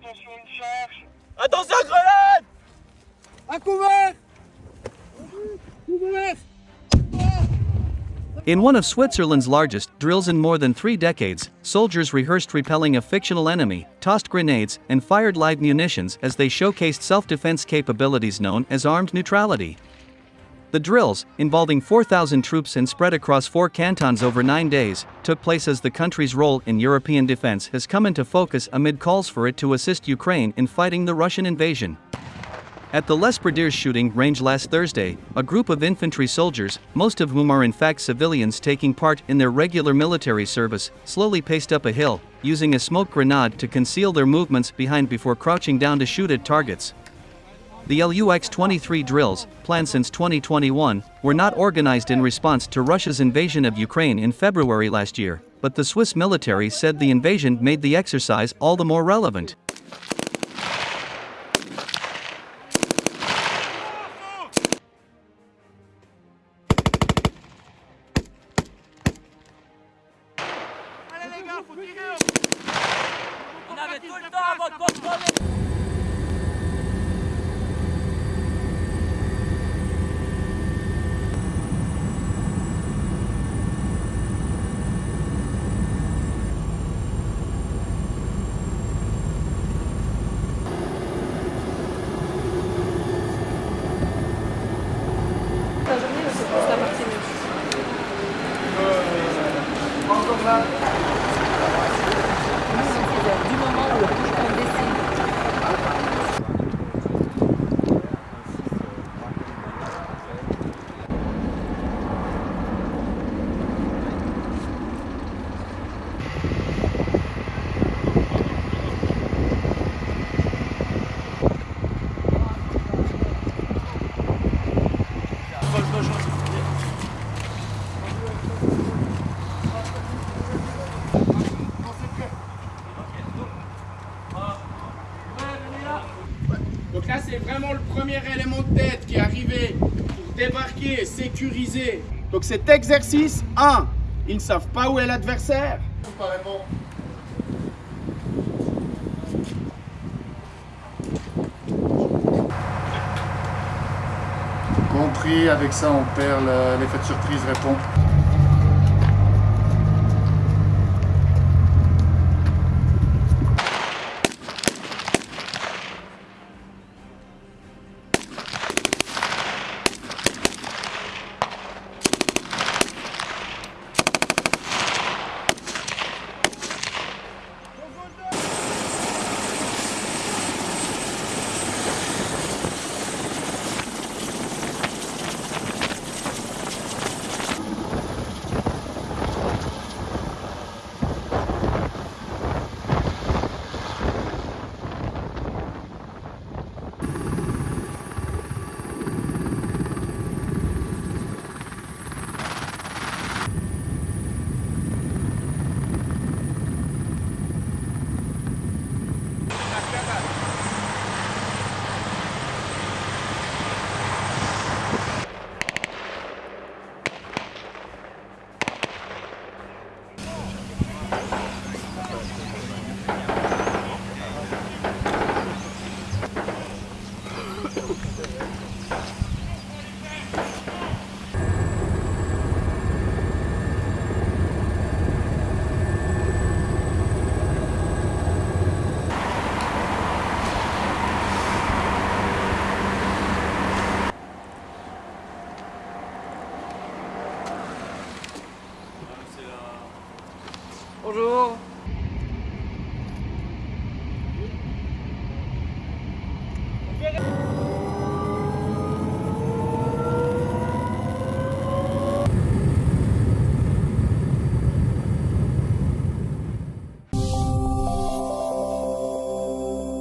attention, une charge. Attention, grenade À couvert Couvert In one of Switzerland's largest drills in more than three decades, soldiers rehearsed repelling a fictional enemy, tossed grenades, and fired live munitions as they showcased self defense capabilities known as armed neutrality. The drills, involving 4,000 troops and spread across four cantons over nine days, took place as the country's role in European defense has come into focus amid calls for it to assist Ukraine in fighting the Russian invasion. At the Les Pradières shooting range last Thursday, a group of infantry soldiers, most of whom are in fact civilians taking part in their regular military service, slowly paced up a hill, using a smoke grenade to conceal their movements behind before crouching down to shoot at targets. The LUX 23 drills, planned since 2021, were not organized in response to Russia's invasion of Ukraine in February last year, but the Swiss military said the invasion made the exercise all the more relevant. C'est-à-dire du moment où là, c'est vraiment le premier élément de tête qui est arrivé pour débarquer et sécuriser. Donc cet exercice, 1, ils ne savent pas où est l'adversaire. Compris, avec ça on perd le- l'effet de surprise répond. 오루